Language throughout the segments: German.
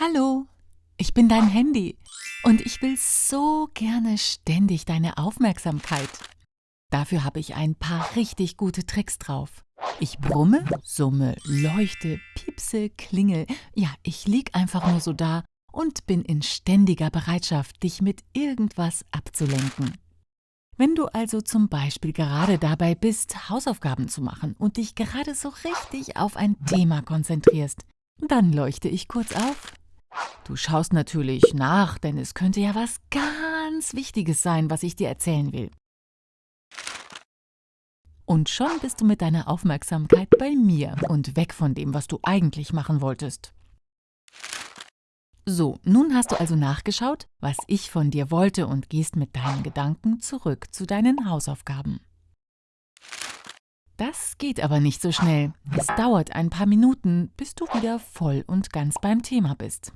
Hallo, ich bin dein Handy und ich will so gerne ständig deine Aufmerksamkeit. Dafür habe ich ein paar richtig gute Tricks drauf. Ich brumme, summe, leuchte, piepse, klingel. Ja, ich lieg einfach nur so da und bin in ständiger Bereitschaft, dich mit irgendwas abzulenken. Wenn du also zum Beispiel gerade dabei bist, Hausaufgaben zu machen und dich gerade so richtig auf ein Thema konzentrierst, dann leuchte ich kurz auf Du schaust natürlich nach, denn es könnte ja was ganz Wichtiges sein, was ich dir erzählen will. Und schon bist du mit deiner Aufmerksamkeit bei mir und weg von dem, was du eigentlich machen wolltest. So, nun hast du also nachgeschaut, was ich von dir wollte und gehst mit deinen Gedanken zurück zu deinen Hausaufgaben. Das geht aber nicht so schnell. Es dauert ein paar Minuten, bis du wieder voll und ganz beim Thema bist.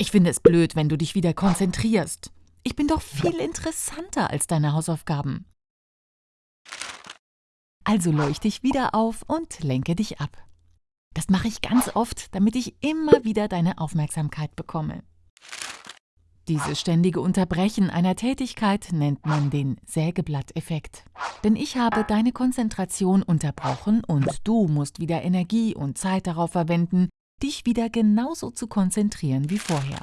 Ich finde es blöd, wenn du dich wieder konzentrierst. Ich bin doch viel interessanter als deine Hausaufgaben. Also leuchte ich wieder auf und lenke dich ab. Das mache ich ganz oft, damit ich immer wieder deine Aufmerksamkeit bekomme. Dieses ständige Unterbrechen einer Tätigkeit nennt man den Sägeblatteffekt. Denn ich habe deine Konzentration unterbrochen und du musst wieder Energie und Zeit darauf verwenden, dich wieder genauso zu konzentrieren wie vorher.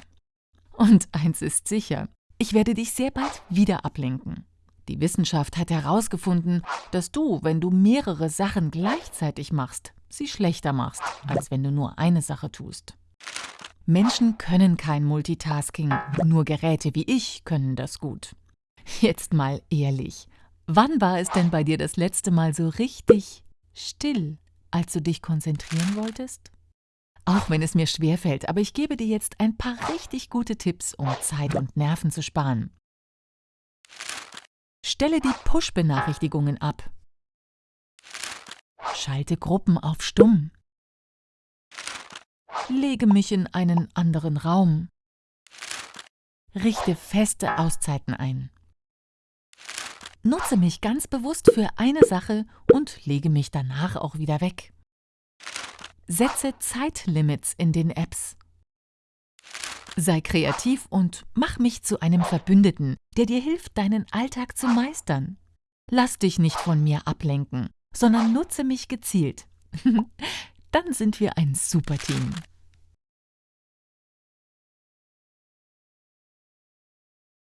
Und eins ist sicher, ich werde dich sehr bald wieder ablenken. Die Wissenschaft hat herausgefunden, dass du, wenn du mehrere Sachen gleichzeitig machst, sie schlechter machst, als wenn du nur eine Sache tust. Menschen können kein Multitasking, nur Geräte wie ich können das gut. Jetzt mal ehrlich, wann war es denn bei dir das letzte Mal so richtig still, als du dich konzentrieren wolltest? Auch wenn es mir schwerfällt, aber ich gebe dir jetzt ein paar richtig gute Tipps, um Zeit und Nerven zu sparen. Stelle die Push-Benachrichtigungen ab. Schalte Gruppen auf Stumm. Lege mich in einen anderen Raum. Richte feste Auszeiten ein. Nutze mich ganz bewusst für eine Sache und lege mich danach auch wieder weg. Setze Zeitlimits in den Apps. Sei kreativ und mach mich zu einem Verbündeten, der dir hilft, deinen Alltag zu meistern. Lass dich nicht von mir ablenken, sondern nutze mich gezielt. Dann sind wir ein super Team.